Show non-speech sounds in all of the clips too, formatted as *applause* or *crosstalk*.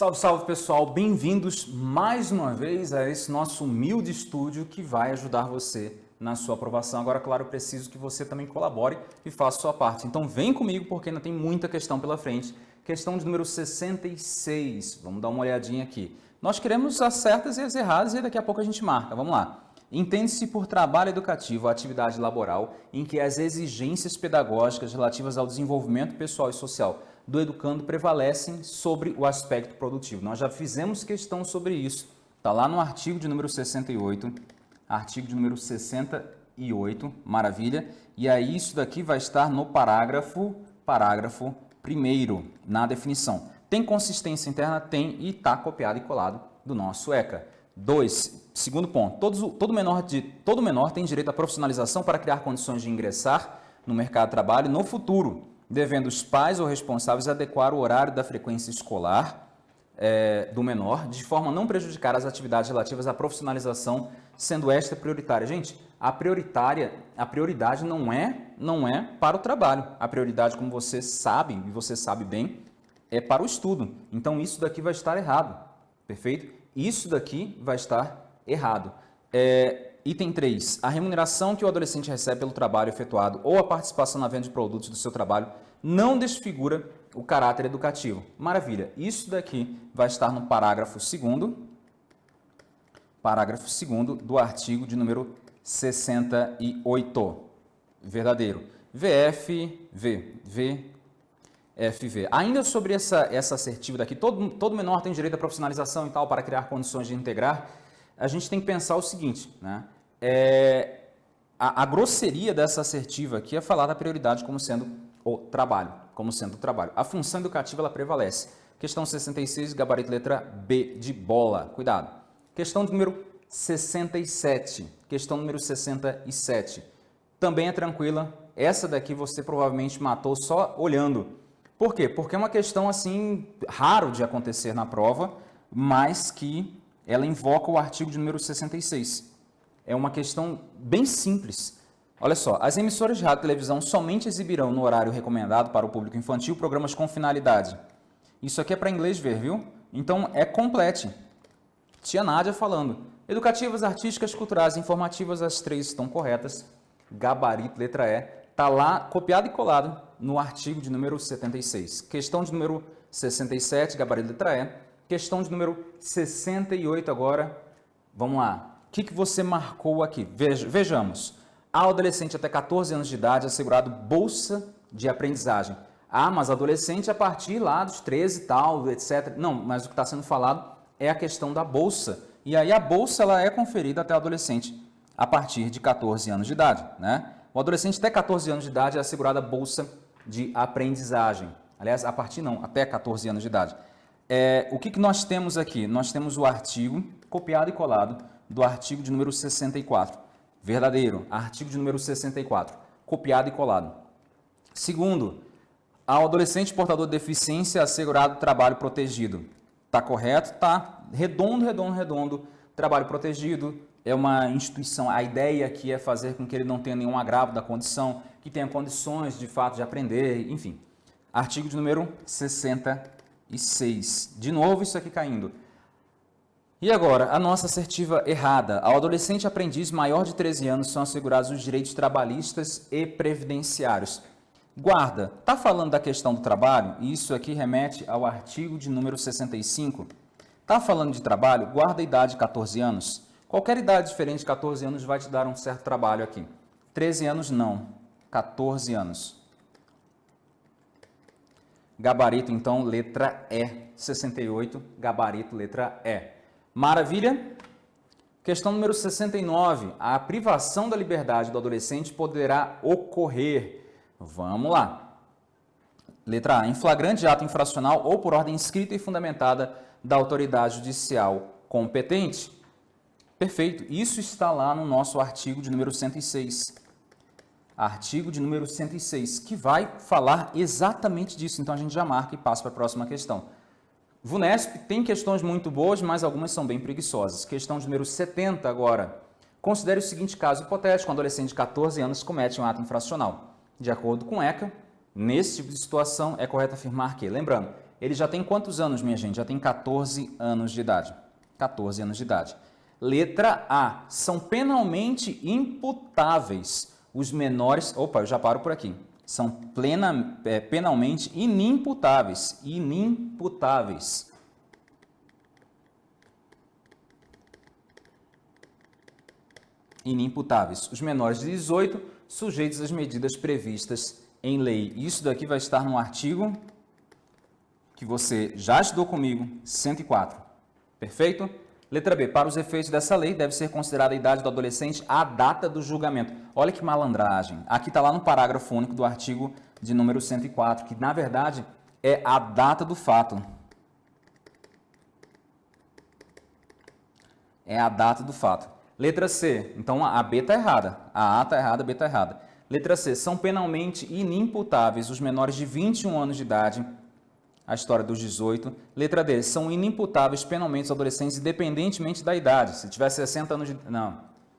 Salve, salve pessoal, bem-vindos mais uma vez a esse nosso humilde estúdio que vai ajudar você na sua aprovação. Agora, claro, preciso que você também colabore e faça sua parte. Então vem comigo porque ainda tem muita questão pela frente. Questão de número 66, vamos dar uma olhadinha aqui. Nós queremos as certas e as erradas e daqui a pouco a gente marca, vamos lá. Entende-se por trabalho educativo a atividade laboral em que as exigências pedagógicas relativas ao desenvolvimento pessoal e social do educando prevalecem sobre o aspecto produtivo. Nós já fizemos questão sobre isso. Está lá no artigo de número 68, artigo de número 68, maravilha. E aí isso daqui vai estar no parágrafo, parágrafo primeiro, na definição. Tem consistência interna? Tem e está copiado e colado do nosso ECA. 2. Segundo ponto, todos, todo, menor de, todo menor tem direito à profissionalização para criar condições de ingressar no mercado de trabalho no futuro, devendo os pais ou responsáveis adequar o horário da frequência escolar é, do menor, de forma a não prejudicar as atividades relativas à profissionalização, sendo esta prioritária. Gente, a prioritária, a prioridade não é, não é para o trabalho. A prioridade, como você sabe, e você sabe bem, é para o estudo. Então, isso daqui vai estar errado, perfeito? Isso daqui vai estar errado. É, item 3. A remuneração que o adolescente recebe pelo trabalho efetuado ou a participação na venda de produtos do seu trabalho não desfigura o caráter educativo. Maravilha. Isso daqui vai estar no parágrafo 2 parágrafo 2 do artigo de número 68. Verdadeiro. VF, V, V, FV. Ainda sobre essa, essa assertiva daqui, todo, todo menor tem direito à profissionalização e tal para criar condições de integrar, a gente tem que pensar o seguinte, né? É, a, a, grosseria dessa assertiva aqui é falar da prioridade como sendo o trabalho, como sendo o trabalho. A função educativa ela prevalece. Questão 66, gabarito letra B de bola. Cuidado. Questão número 67. Questão número 67. Também é tranquila. Essa daqui você provavelmente matou só olhando. Por quê? Porque é uma questão assim raro de acontecer na prova, mas que ela invoca o artigo de número 66. É uma questão bem simples. Olha só, as emissoras de rádio e televisão somente exibirão no horário recomendado para o público infantil programas com finalidade. Isso aqui é para inglês ver, viu? Então é complete. Tia Nádia falando. Educativas, artísticas, culturais, informativas, as três estão corretas. Gabarito, letra E. Está lá, copiado e colado no artigo de número 76. Questão de número 67, gabarito letra E. Questão de número 68 agora. Vamos lá. O que, que você marcou aqui? Veja, vejamos. A adolescente até 14 anos de idade assegurado bolsa de aprendizagem. Ah, mas adolescente a partir lá dos 13 e tal, etc. Não, mas o que está sendo falado é a questão da bolsa. E aí a bolsa ela é conferida até adolescente a partir de 14 anos de idade, né? O adolescente até 14 anos de idade é assegurada bolsa de aprendizagem. Aliás, a partir não, até 14 anos de idade. É, o que, que nós temos aqui? Nós temos o artigo copiado e colado do artigo de número 64. Verdadeiro, artigo de número 64, copiado e colado. Segundo, ao adolescente portador de deficiência assegurado trabalho protegido. Está correto? Tá. Redondo, redondo, redondo. Trabalho protegido, é uma instituição, a ideia aqui é fazer com que ele não tenha nenhum agravo da condição, que tenha condições de fato de aprender, enfim. Artigo de número 66. De novo isso aqui caindo. E agora, a nossa assertiva errada. Ao adolescente aprendiz maior de 13 anos são assegurados os direitos trabalhistas e previdenciários. Guarda, está falando da questão do trabalho? Isso aqui remete ao artigo de número 65. Está falando de trabalho? Guarda a idade de 14 anos. Qualquer idade diferente de 14 anos vai te dar um certo trabalho aqui. 13 anos, não. 14 anos. Gabarito, então, letra E. 68, gabarito, letra E. Maravilha? Questão número 69. A privação da liberdade do adolescente poderá ocorrer. Vamos lá. Letra A. Em flagrante ato infracional ou por ordem escrita e fundamentada da autoridade judicial competente. Perfeito. Isso está lá no nosso artigo de número 106. Artigo de número 106, que vai falar exatamente disso. Então, a gente já marca e passa para a próxima questão. VUNESP tem questões muito boas, mas algumas são bem preguiçosas. Questão de número 70 agora. Considere o seguinte caso hipotético. Um adolescente de 14 anos comete um ato infracional. De acordo com ECA, nesse tipo de situação, é correto afirmar que, lembrando, Ele já tem quantos anos, minha gente? Já tem 14 anos de idade. 14 anos de idade. Letra A. São penalmente imputáveis os menores... Opa, eu já paro por aqui. São plena, é, penalmente inimputáveis. Inimputáveis. Inimputáveis. Os menores de 18 sujeitos às medidas previstas em lei. Isso daqui vai estar no artigo que você já estudou comigo, 104. Perfeito? Letra B. Para os efeitos dessa lei, deve ser considerada a idade do adolescente a data do julgamento. Olha que malandragem. Aqui está lá no parágrafo único do artigo de número 104, que na verdade é a data do fato. É a data do fato. Letra C. Então a B está errada. A A está errada, a B está errada. Letra C. São penalmente inimputáveis os menores de 21 anos de idade a história dos 18. Letra D, são inimputáveis penalmente os adolescentes, independentemente da idade. Se tiver 60 anos de... Não,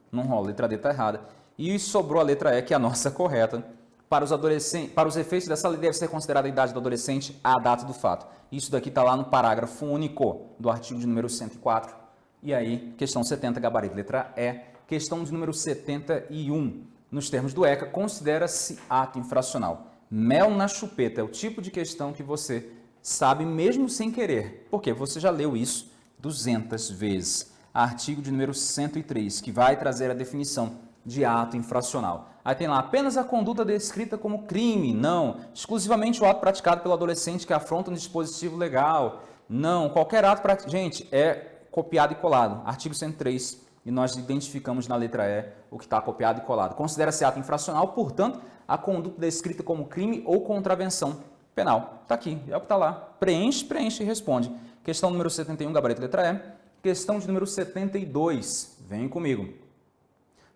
não rola. Letra D está errada. E sobrou a letra E, que é a nossa *laughs* correta. Para os, adolescentes, para os efeitos dessa lei, deve ser considerada a idade do adolescente a data do fato. Isso daqui está lá no parágrafo único do artigo de número 104. E aí, questão 70, gabarito, letra E. Questão de número 71. Nos termos do ECA, considera-se ato infracional. Mel na chupeta é o tipo de questão que você sabe mesmo sem querer, porque você já leu isso 200 vezes. Artigo de número 103, que vai trazer a definição de ato infracional. Aí tem lá apenas a conduta descrita como crime, não. Exclusivamente o ato praticado pelo adolescente que afronta um dispositivo legal, não. Qualquer ato, praticado. gente, é copiado e colado. Artigo 103, e nós identificamos na letra E o que está copiado e colado. Considera-se ato infracional, portanto, a conduta descrita como crime ou contravenção penal. Está aqui, é o que está lá. Preenche, preenche e responde. Questão número 71, gabarito letra E. Questão de número 72, vem comigo.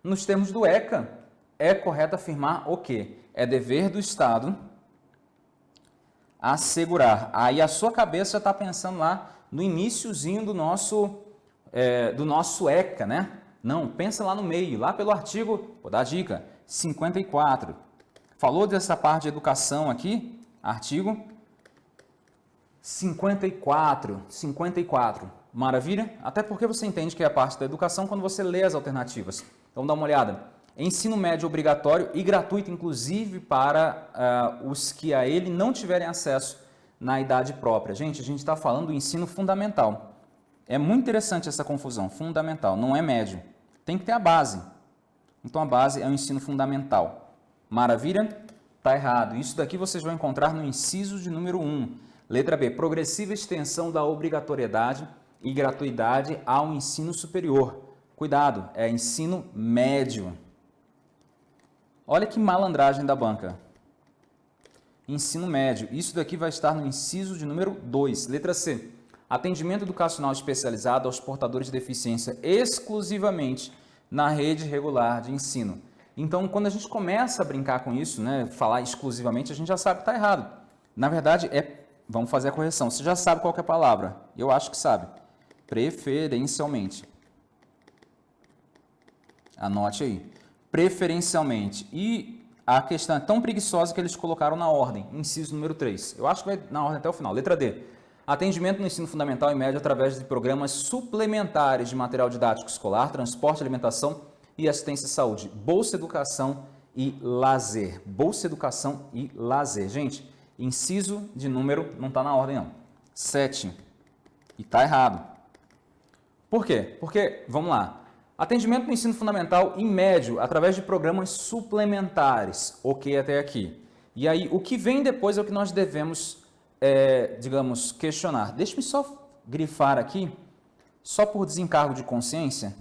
Nos termos do ECA, é correto afirmar o quê? É dever do Estado assegurar. Aí a sua cabeça está pensando lá no iníciozinho do nosso, é, do nosso ECA, né? Não, pensa lá no meio, lá pelo artigo, vou dar a dica, 54. Falou dessa parte de educação aqui, Artigo 54, 54. Maravilha? Até porque você entende que é a parte da educação quando você lê as alternativas. Então dá uma olhada. Ensino médio obrigatório e gratuito, inclusive para uh, os que a ele não tiverem acesso na idade própria. Gente, a gente está falando do ensino fundamental. É muito interessante essa confusão. Fundamental, não é médio. Tem que ter a base. Então a base é o ensino fundamental. Maravilha? Está errado. Isso daqui vocês vão encontrar no inciso de número 1. Letra B. Progressiva extensão da obrigatoriedade e gratuidade ao ensino superior. Cuidado, é ensino médio. Olha que malandragem da banca. Ensino médio. Isso daqui vai estar no inciso de número 2. Letra C. Atendimento educacional especializado aos portadores de deficiência exclusivamente na rede regular de ensino. Então, quando a gente começa a brincar com isso, né, falar exclusivamente, a gente já sabe que está errado. Na verdade, é, vamos fazer a correção. Você já sabe qual é a palavra? Eu acho que sabe. Preferencialmente. Anote aí. Preferencialmente. E a questão é tão preguiçosa que eles colocaram na ordem, inciso número 3. Eu acho que vai na ordem até o final. Letra D. Atendimento no ensino fundamental e médio através de programas suplementares de material didático escolar, transporte, alimentação e assistência à saúde, bolsa educação e lazer. Bolsa educação e lazer. Gente, inciso de número não está na ordem não. 7. E está errado. Por quê? Porque, vamos lá, atendimento no ensino fundamental e médio através de programas suplementares. Ok até aqui. E aí, o que vem depois é o que nós devemos, é, digamos, questionar. Deixe-me só grifar aqui, só por desencargo de consciência,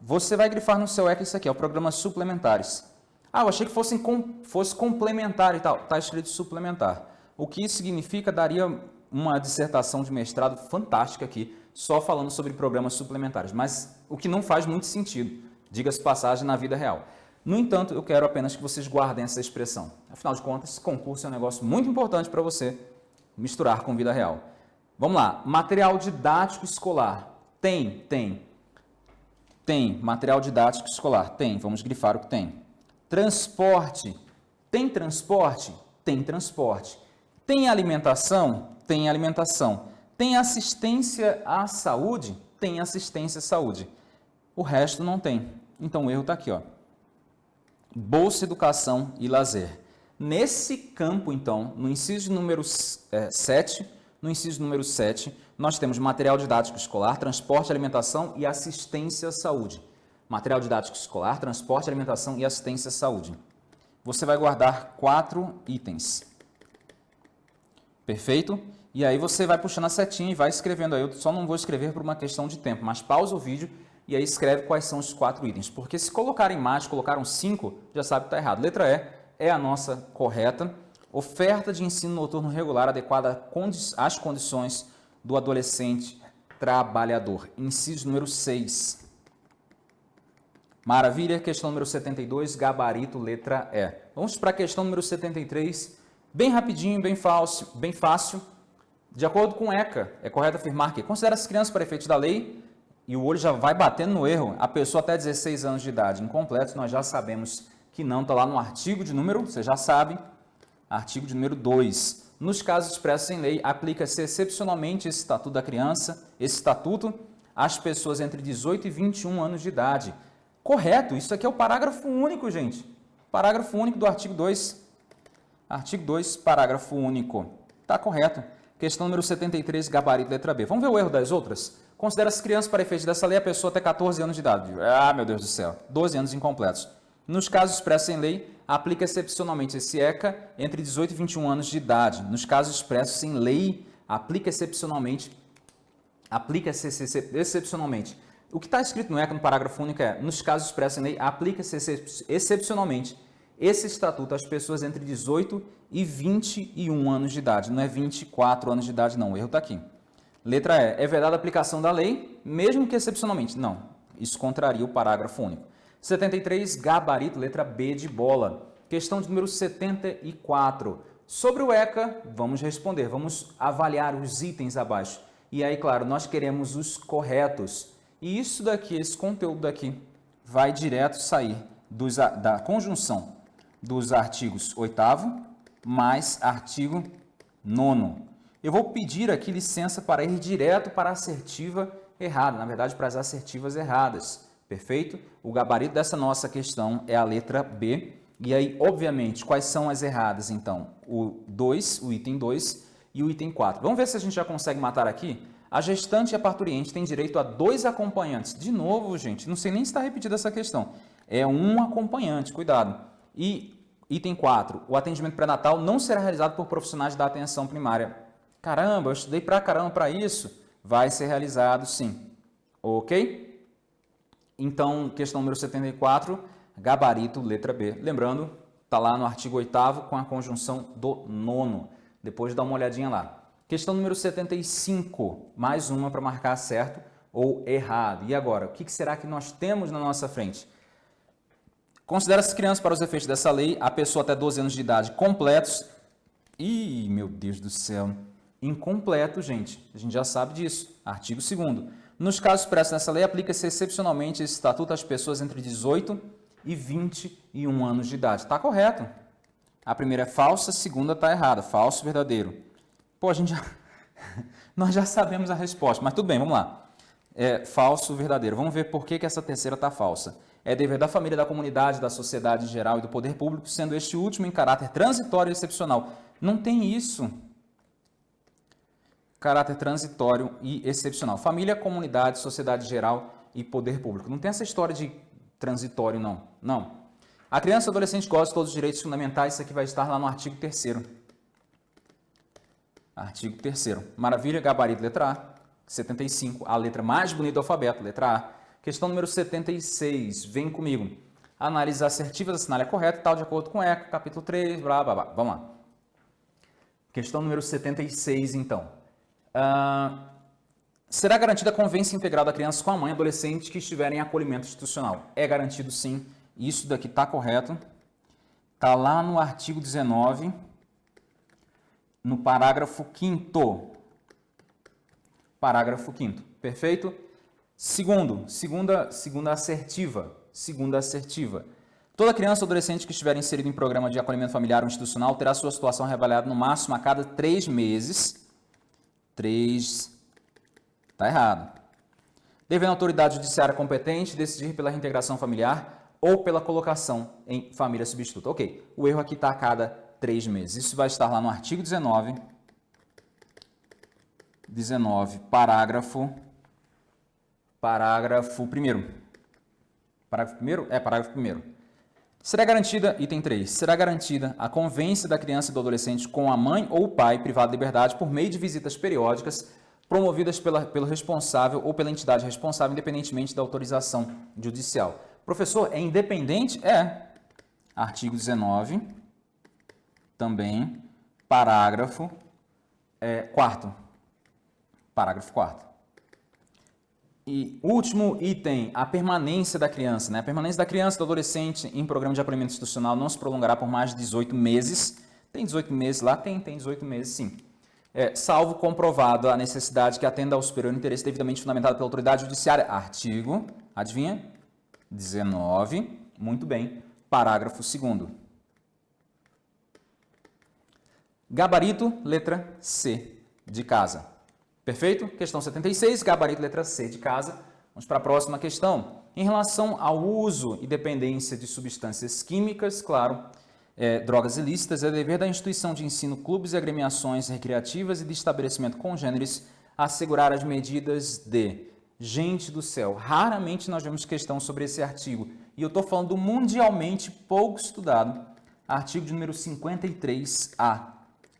você vai grifar no seu ECA isso aqui, é o programa suplementares. Ah, eu achei que fosse, fosse complementar e tal. Está escrito suplementar. O que isso significa daria uma dissertação de mestrado fantástica aqui, só falando sobre programas suplementares, mas o que não faz muito sentido, diga-se passagem, na vida real. No entanto, eu quero apenas que vocês guardem essa expressão. Afinal de contas, esse concurso é um negócio muito importante para você misturar com vida real. Vamos lá, material didático escolar. Tem, tem. Tem. Material didático escolar? Tem. Vamos grifar o que tem. Transporte. Tem transporte? Tem transporte. Tem alimentação? Tem alimentação. Tem assistência à saúde? Tem assistência à saúde. O resto não tem. Então o erro está aqui. Ó. Bolsa, educação e lazer. Nesse campo, então, no inciso número é, 7, no inciso número 7, nós temos material didático escolar, transporte, alimentação e assistência à saúde. Material didático escolar, transporte, alimentação e assistência à saúde. Você vai guardar quatro itens. Perfeito? E aí você vai puxando a setinha e vai escrevendo aí. Eu só não vou escrever por uma questão de tempo, mas pausa o vídeo e aí escreve quais são os quatro itens. Porque se colocarem mais, colocaram cinco, já sabe que está errado. Letra E é a nossa correta. Oferta de ensino noturno regular adequada às condições do adolescente trabalhador. Inciso número 6. Maravilha. Questão número 72, gabarito, letra E. Vamos para a questão número 73, bem rapidinho, bem fácil, bem fácil. De acordo com ECA, é correto afirmar que considera as crianças para efeitos da lei e o olho já vai batendo no erro, a pessoa até 16 anos de idade incompleto, nós já sabemos que não, está lá no artigo de número, você já sabe, artigo de número 2. Nos casos expressos em lei, aplica-se excepcionalmente esse Estatuto da Criança, esse Estatuto, às pessoas entre 18 e 21 anos de idade. Correto, isso aqui é o parágrafo único, gente. Parágrafo único do artigo 2. Artigo 2, parágrafo único. Está correto. Questão número 73, gabarito, letra B. Vamos ver o erro das outras? Considera as crianças para efeitos dessa lei a pessoa até 14 anos de idade. Ah, meu Deus do céu. 12 anos incompletos. Nos casos expressos em lei, aplica excepcionalmente esse ECA entre 18 e 21 anos de idade. Nos casos expressos em lei, aplica excepcionalmente, aplica-se excepcionalmente. O que está escrito no ECA no parágrafo único é, nos casos expressos em lei, aplica-se excepcionalmente esse estatuto às pessoas entre 18 e 21 anos de idade. Não é 24 anos de idade, não. O erro está aqui. Letra E. É vedada a aplicação da lei, mesmo que excepcionalmente. Não. Isso contraria o parágrafo único. 73, gabarito, letra B de bola. Questão de número 74. Sobre o ECA, vamos responder, vamos avaliar os itens abaixo. E aí, claro, nós queremos os corretos. E isso daqui, esse conteúdo daqui, vai direto sair dos, da conjunção dos artigos 8 mais artigo 9 Eu vou pedir aqui licença para ir direto para a assertiva errada, na verdade, para as assertivas erradas. Perfeito? O gabarito dessa nossa questão é a letra B. E aí, obviamente, quais são as erradas, então? O 2, o item 2 e o item 4. Vamos ver se a gente já consegue matar aqui. A gestante e a parturiente têm direito a dois acompanhantes. De novo, gente, não sei nem se está repetida essa questão. É um acompanhante, cuidado. E item 4, o atendimento pré-natal não será realizado por profissionais da atenção primária. Caramba, eu estudei pra caramba para isso. Vai ser realizado sim. Ok? Então, questão número 74, gabarito, letra B. Lembrando, está lá no artigo 8 com a conjunção do nono. Depois dá uma olhadinha lá. Questão número 75, mais uma para marcar certo ou errado. E agora, o que será que nós temos na nossa frente? Considera-se crianças para os efeitos dessa lei a pessoa até 12 anos de idade completos. Ih, meu Deus do céu. Incompleto, gente. A gente já sabe disso. Artigo 2 nos casos expressos nessa lei, aplica-se excepcionalmente esse estatuto às pessoas entre 18 e 21 anos de idade. Está correto. A primeira é falsa, a segunda está errada. Falso, verdadeiro. Pô, a gente já... *laughs* Nós já sabemos a resposta, mas tudo bem, vamos lá. É falso, verdadeiro. Vamos ver por que, que essa terceira está falsa. É dever da família, da comunidade, da sociedade em geral e do poder público, sendo este último em caráter transitório e excepcional. Não tem isso caráter transitório e excepcional. Família, comunidade, sociedade geral e poder público. Não tem essa história de transitório, não. Não. A criança e o adolescente gozam de todos os direitos fundamentais. Isso aqui vai estar lá no artigo 3 Artigo 3 Maravilha, gabarito, letra A. 75, a letra mais bonita do alfabeto, letra A. Questão número 76, vem comigo. Análise assertivas, assinale a correta, tal de acordo com ECA, capítulo 3, blá, blá, blá. Vamos lá. Questão número 76, então. Uh, será garantida a convivência integral da criança com a mãe e adolescente que estiverem em acolhimento institucional? É garantido sim. Isso daqui está correto. Está lá no artigo 19, no parágrafo 5 Parágrafo 5 Perfeito? Segundo, segunda, segunda assertiva. Segunda assertiva. Toda criança ou adolescente que estiver inserido em programa de acolhimento familiar ou institucional terá sua situação reavaliada no máximo a cada três meses. Três. Está errado. Devendo a autoridade judiciária competente decidir pela reintegração familiar ou pela colocação em família substituta. Ok, o erro aqui está a cada três meses. Isso vai estar lá no artigo 19, 19, parágrafo, parágrafo 1 Parágrafo 1 É, parágrafo 1 Será garantida, item 3, será garantida a convivência da criança e do adolescente com a mãe ou o pai privado de liberdade por meio de visitas periódicas promovidas pela, pelo responsável ou pela entidade responsável, independentemente da autorização judicial. Professor, é independente? É. Artigo 19, também, parágrafo é. Parágrafo 4 e último item, a permanência da criança. Né? A permanência da criança e do adolescente em programa de acolhimento institucional não se prolongará por mais de 18 meses. Tem 18 meses lá? Tem, tem 18 meses sim. É, salvo comprovado a necessidade que atenda ao superior interesse devidamente fundamentado pela autoridade judiciária. Artigo, adivinha? 19. Muito bem. Parágrafo 2 Gabarito, letra C, de casa. Perfeito? Questão 76, gabarito letra C de casa. Vamos para a próxima questão. Em relação ao uso e dependência de substâncias químicas, claro, é, drogas ilícitas, é dever da instituição de ensino, clubes e agremiações recreativas e de estabelecimento congêneres assegurar as medidas de... Gente do céu, raramente nós vemos questão sobre esse artigo. E eu estou falando do mundialmente pouco estudado, artigo de número 53A.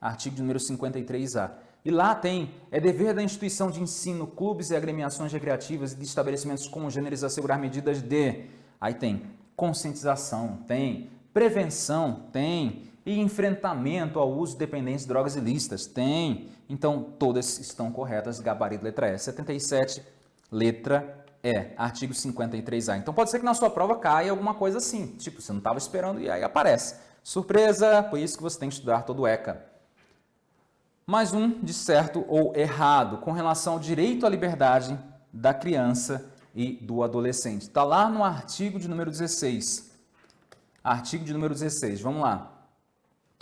Artigo de número 53A. E lá tem, é dever da instituição de ensino, clubes e agremiações recreativas e de estabelecimentos congêneres assegurar medidas de... Aí tem conscientização, tem prevenção, tem e enfrentamento ao uso de dependência de drogas ilícitas, tem. Então, todas estão corretas, gabarito letra E. 77, letra E, artigo 53A. Então, pode ser que na sua prova caia alguma coisa assim, tipo, você não estava esperando e aí aparece. Surpresa, por isso que você tem que estudar todo o ECA mais um de certo ou errado com relação ao direito à liberdade da criança e do adolescente. Está lá no artigo de número 16. Artigo de número 16, vamos lá.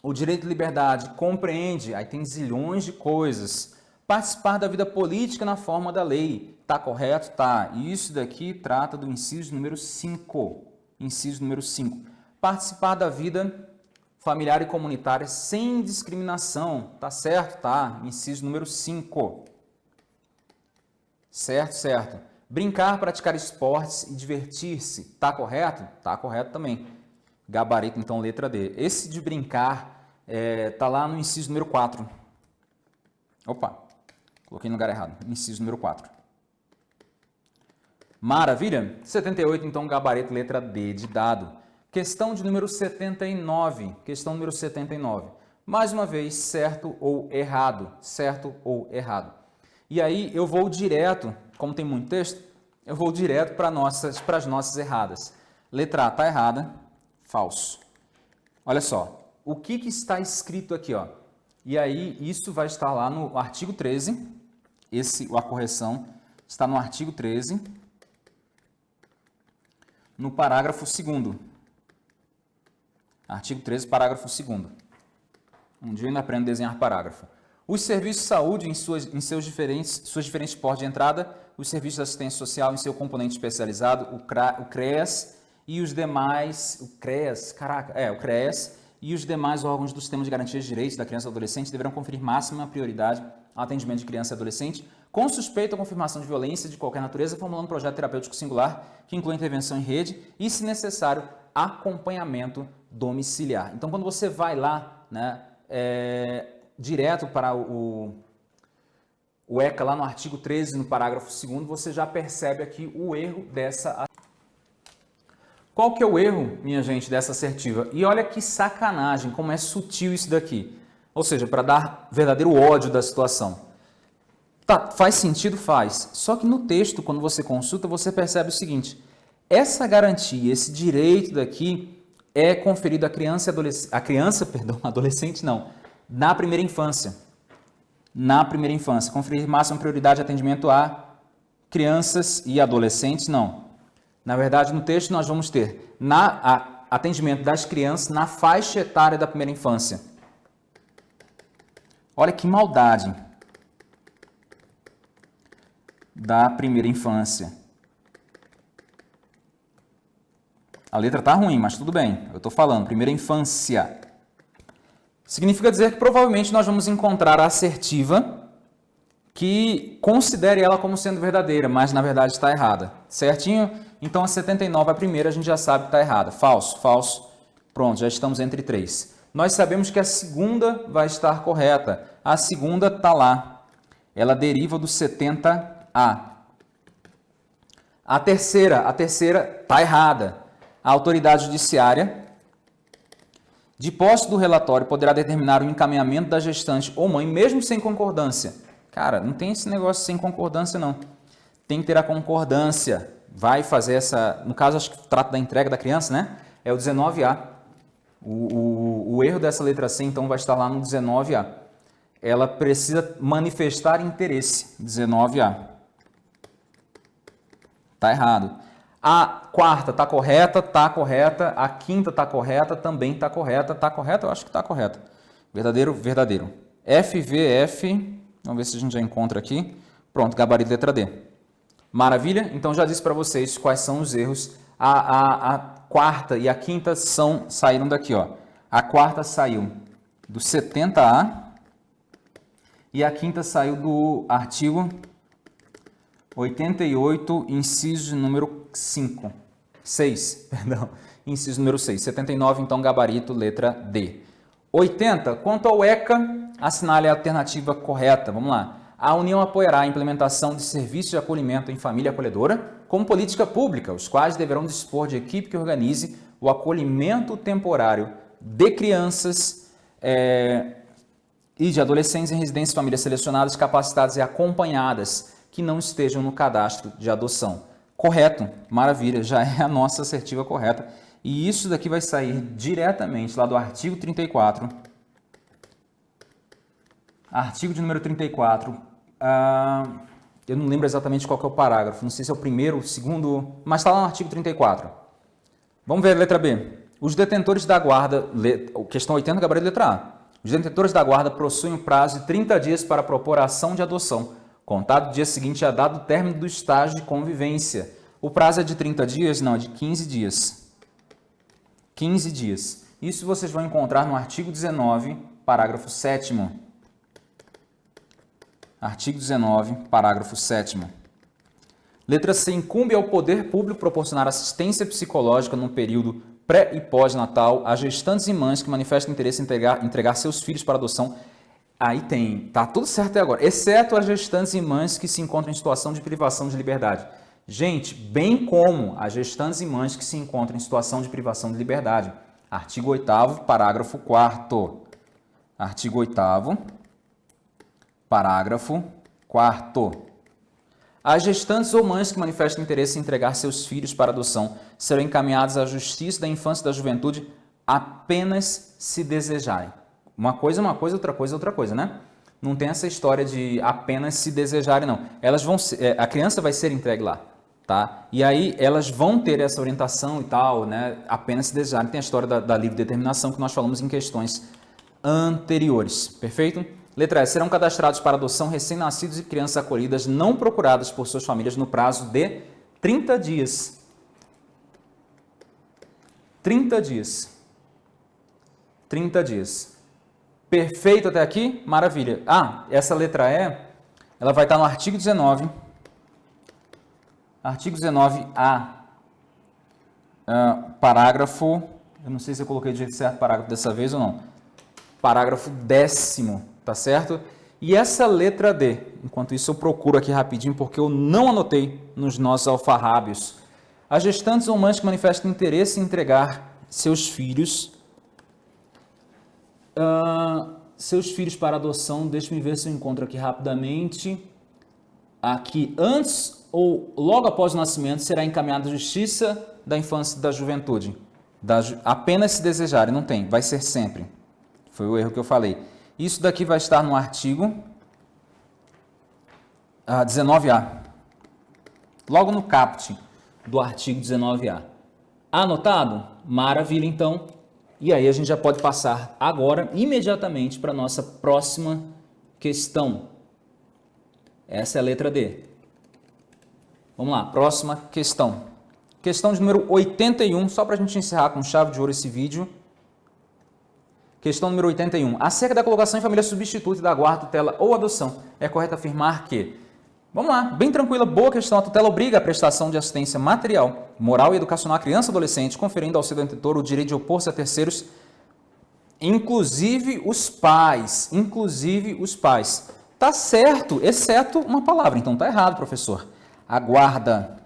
O direito à liberdade compreende, aí tem zilhões de coisas, participar da vida política na forma da lei. Tá correto? Tá. Isso daqui trata do inciso número 5. Inciso número 5. Participar da vida familiar e comunitária sem discriminação. Tá certo? Tá. Inciso número 5. Certo, certo. Brincar, praticar esportes e divertir-se. Tá correto? Tá correto também. Gabarito, então, letra D. Esse de brincar é, tá lá no inciso número 4. Opa, coloquei no lugar errado. Inciso número 4. Maravilha? 78, então, gabarito, letra D de dado. Questão de número 79, questão número 79. Mais uma vez, certo ou errado, certo ou errado. E aí eu vou direto, como tem muito texto, eu vou direto para nossas, as nossas erradas. Letra A está errada, falso. Olha só, o que, que está escrito aqui? Ó? E aí isso vai estar lá no artigo 13, esse, a correção está no artigo 13, no parágrafo 2 Artigo 13, parágrafo 2 Um dia eu ainda aprendo a desenhar parágrafo. Os serviços de saúde em, suas, em seus diferentes, suas diferentes portas de entrada, os serviços de assistência social em seu componente especializado, o, CRA, o CREAS e os demais, o CREAS, caraca, é, o CREAS e os demais órgãos do sistema de garantia de direitos da criança e do adolescente deverão conferir máxima prioridade ao atendimento de criança e adolescente com suspeita ou confirmação de violência de qualquer natureza, formulando um projeto terapêutico singular que inclui intervenção em rede e, se necessário, acompanhamento domiciliar. Então, quando você vai lá, né, é, direto para o, o ECA, lá no artigo 13, no parágrafo 2 você já percebe aqui o erro dessa qual que é o erro, minha gente, dessa assertiva? E olha que sacanagem, como é sutil isso daqui. Ou seja, para dar verdadeiro ódio da situação. Tá, faz sentido? Faz. Só que no texto, quando você consulta, você percebe o seguinte. Essa garantia, esse direito daqui, é conferido à criança, adolescente, a criança, *laughs* perdão, adolescente não, na primeira infância. Na primeira infância. Conferir máxima prioridade de atendimento a crianças e adolescentes, não. Na verdade, no texto nós vamos ter, na, a, atendimento das crianças na faixa etária da primeira infância. Olha que maldade da primeira infância. A letra tá ruim, mas tudo bem. Eu estou falando, primeira infância. Significa dizer que provavelmente nós vamos encontrar a assertiva que considere ela como sendo verdadeira, mas na verdade está errada. Certinho? Então a 79, a primeira, a gente já sabe que está errada. Falso, falso. Pronto, já estamos entre três. Nós sabemos que a segunda vai estar correta. A segunda está lá. Ela deriva do 70A. A terceira, a terceira está errada. A autoridade judiciária de posse do relatório, poderá determinar o encaminhamento da gestante ou mãe, mesmo sem concordância. Cara, não tem esse negócio sem concordância, não. Tem que ter a concordância. Vai fazer essa... No caso, acho que trata da entrega da criança, né? É o 19A. O, o, o erro dessa letra C, então, vai estar lá no 19A. Ela precisa manifestar interesse. 19A. Tá errado. A quarta está correta, está correta. A quinta está correta, também está correta. Está correta? Eu acho que está correta. Verdadeiro, verdadeiro. FVF, vamos ver se a gente já encontra aqui. Pronto, gabarito letra D. Maravilha? Então já disse para vocês quais são os erros. A, a, a, quarta e a quinta são, saíram daqui. Ó. A quarta saiu do 70A e a quinta saiu do artigo 88, inciso número 5. 6, *laughs* perdão. Inciso número 6. 79, então, gabarito, letra D. 80, quanto ao ECA, assinale a alternativa correta. Vamos lá. A União apoiará a implementação de serviços de acolhimento em família acolhedora como política pública, os quais deverão dispor de equipe que organize o acolhimento temporário de crianças é, e de adolescentes em residências e famílias selecionadas, capacitadas e acompanhadas que não estejam no cadastro de adoção. Correto, maravilha, já é a nossa assertiva correta. E isso daqui vai sair diretamente lá do artigo 34. Artigo de número 34. Ah, eu não lembro exatamente qual é o parágrafo, não sei se é o primeiro, o segundo, mas está lá no artigo 34. Vamos ver a letra B. Os detentores da guarda, questão 80, gabarito letra A. Os detentores da guarda possuem prazo de 30 dias para propor a ação de adoção Contado o dia seguinte a dado o término do estágio de convivência. O prazo é de 30 dias? Não, é de 15 dias. 15 dias. Isso vocês vão encontrar no artigo 19, parágrafo 7 Artigo 19, parágrafo 7 Letra C. Incumbe ao poder público proporcionar assistência psicológica no período pré e pós-natal a gestantes e mães que manifestam interesse em entregar, entregar seus filhos para adoção Aí tem, tá tudo certo até agora, exceto as gestantes e mães que se encontram em situação de privação de liberdade. Gente, bem como as gestantes e mães que se encontram em situação de privação de liberdade. Artigo 8 parágrafo 4 Artigo 8 parágrafo 4 As gestantes ou mães que manifestam interesse em entregar seus filhos para adoção serão encaminhadas à Justiça da Infância e da Juventude apenas se desejarem. Uma coisa é uma coisa, outra coisa é outra coisa, né? Não tem essa história de apenas se desejarem, não. Elas vão ser, é, a criança vai ser entregue lá, tá? E aí elas vão ter essa orientação e tal, né? Apenas se desejarem. Tem a história da, da livre determinação que nós falamos em questões anteriores, perfeito? Letra S. Serão cadastrados para adoção recém-nascidos e crianças acolhidas não procuradas por suas famílias no prazo de 30 dias. 30 dias. 30 dias. Perfeito até aqui? Maravilha. Ah, essa letra E, ela vai estar no artigo 19. Artigo 19A, uh, parágrafo, eu não sei se eu coloquei de certo parágrafo dessa vez ou não. Parágrafo décimo, tá certo? E essa letra D, enquanto isso eu procuro aqui rapidinho, porque eu não anotei nos nossos alfarrábios. As gestantes ou mães que manifestam interesse em entregar seus filhos Uh, seus filhos para adoção, deixe-me ver se eu encontro aqui rapidamente. Aqui, antes ou logo após o nascimento, será encaminhada a justiça da infância e da juventude. Da, apenas se desejarem, não tem, vai ser sempre. Foi o erro que eu falei. Isso daqui vai estar no artigo uh, ah, 19A. Logo no caput do artigo 19A. Anotado? Maravilha, então. E aí a gente já pode passar agora, imediatamente, para a nossa próxima questão. Essa é a letra D. Vamos lá, próxima questão. Questão de número 81, só para a gente encerrar com chave de ouro esse vídeo. Questão número 81. Acerca da colocação em família substituta da guarda, tutela ou adoção, é correto afirmar que... Vamos lá, bem tranquila, boa questão. A tutela obriga a prestação de assistência material, moral e educacional à criança e adolescente, conferindo ao seu detentor o direito de opor-se a terceiros, inclusive os pais. Inclusive os pais. Tá certo, exceto uma palavra. Então tá errado, professor. Aguarda.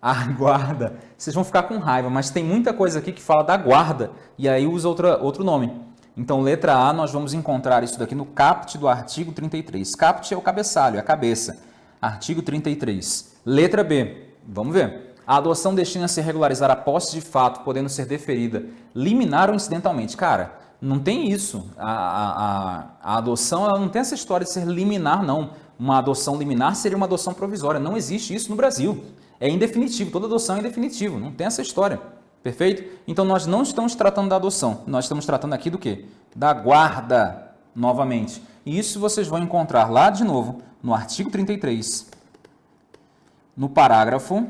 A guarda. Vocês vão ficar com raiva, mas tem muita coisa aqui que fala da guarda e aí usa outra, outro nome. Então, letra A, nós vamos encontrar isso daqui no caput do artigo 33. Caput é o cabeçalho, é a cabeça. Artigo 33. Letra B, vamos ver. A adoção destina-se a regularizar a posse de fato, podendo ser deferida liminar ou incidentalmente. Cara, não tem isso. A, a, a, adoção ela não tem essa história de ser liminar, não. Uma adoção liminar seria uma adoção provisória. Não existe isso no Brasil é indefinitivo, toda adoção é indefinitivo, não tem essa história. Perfeito? Então nós não estamos tratando da adoção, nós estamos tratando aqui do quê? Da guarda, novamente. E isso vocês vão encontrar lá de novo no artigo 33, no parágrafo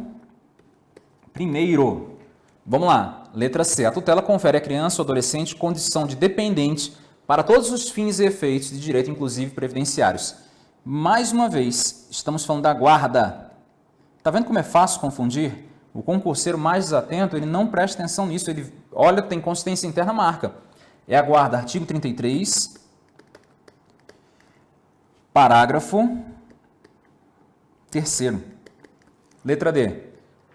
primeiro. Vamos lá, letra C. A tutela confere à criança ou adolescente condição de dependente para todos os fins e efeitos de direito, inclusive previdenciários. Mais uma vez, estamos falando da guarda, Está vendo como é fácil confundir? O concurseiro mais desatento, ele não presta atenção nisso, ele olha, tem consistência interna, marca. É a guarda, artigo 33, parágrafo terceiro. Letra D.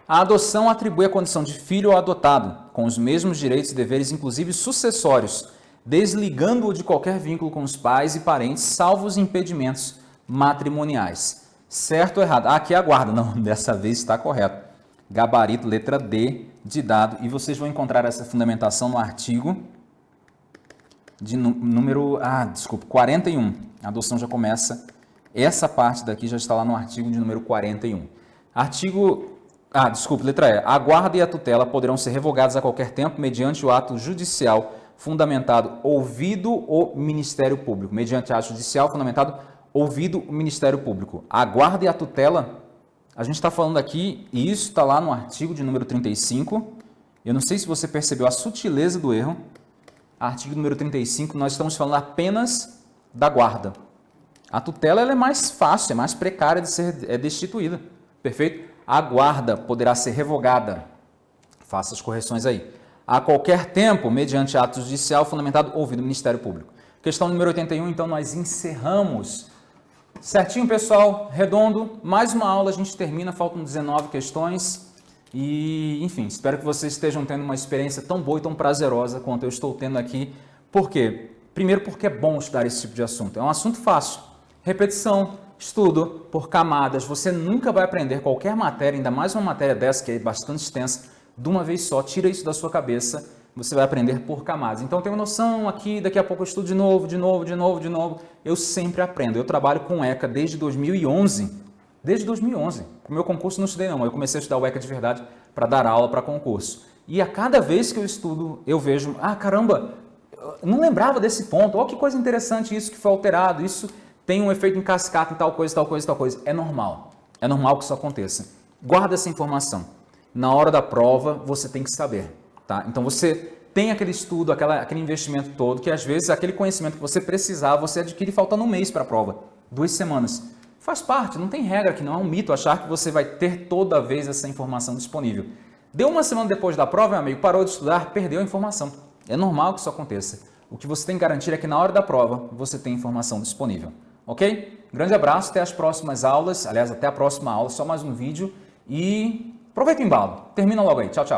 A adoção atribui a condição de filho ou adotado, com os mesmos direitos e deveres, inclusive sucessórios, desligando-o de qualquer vínculo com os pais e parentes, salvo os impedimentos matrimoniais. Certo ou errado? Ah, aqui é a guarda. Não, *laughs* dessa vez está correto. Gabarito, letra D de dado. E vocês vão encontrar essa fundamentação no artigo de número, ah, desculpa, 41. A adoção já começa, essa parte daqui já está lá no artigo de número 41. Artigo, ah, desculpa, letra E. A guarda e a tutela poderão ser revogadas a qualquer tempo mediante o ato judicial fundamentado ouvido o Ministério Público. Mediante ato judicial fundamentado ouvido o Ministério Público. A guarda e a tutela, a gente está falando aqui, e isso está lá no artigo de número 35. Eu não sei se você percebeu a sutileza do erro. Artigo número 35, nós estamos falando apenas da guarda. A tutela é mais fácil, é mais precária de ser é destituída. Perfeito? A guarda poderá ser revogada. Faça as correções aí. A qualquer tempo, mediante ato judicial fundamentado ouvido o Ministério Público. Questão número 81, então nós encerramos Certinho, pessoal? Redondo. Mais uma aula, a gente termina, faltam 19 questões. E, enfim, espero que vocês estejam tendo uma experiência tão boa e tão prazerosa quanto eu estou tendo aqui. Por quê? Primeiro porque é bom estudar esse tipo de assunto. É um assunto fácil. Repetição, estudo por camadas. Você nunca vai aprender qualquer matéria, ainda mais uma matéria dessa que é bastante extensa, de uma vez só. Tira isso da sua cabeça você vai aprender por camadas. Então, tenho noção aqui, daqui a pouco eu estudo de novo, de novo, de novo, de novo. Eu sempre aprendo. Eu trabalho com ECA desde 2011. Desde 2011. Para o meu concurso não estudei não, eu comecei a estudar o ECA de verdade para dar aula para concurso. E a cada vez que eu estudo, eu vejo, ah, caramba, não lembrava desse ponto. Olha que coisa interessante isso que foi alterado. Isso tem um efeito em cascata em tal coisa, tal coisa, tal coisa. É normal. É normal que isso aconteça. Guarda essa informação. Na hora da prova, você tem que saber. Tá? Então você tem aquele estudo, aquela, aquele investimento todo, que às vezes aquele conhecimento que você precisava, você adquire faltando um mês para a prova, duas semanas. Faz parte, não tem regra que não é um mito achar que você vai ter toda vez essa informação disponível. Deu uma semana depois da prova, meu amigo, parou de estudar, perdeu a informação. É normal que isso aconteça. O que você tem que garantir é que na hora da prova você tem informação disponível. Ok? Grande abraço, até as próximas aulas. Aliás, até a próxima aula, só mais um vídeo. E aproveita o embalo. Termina logo aí. Tchau, tchau.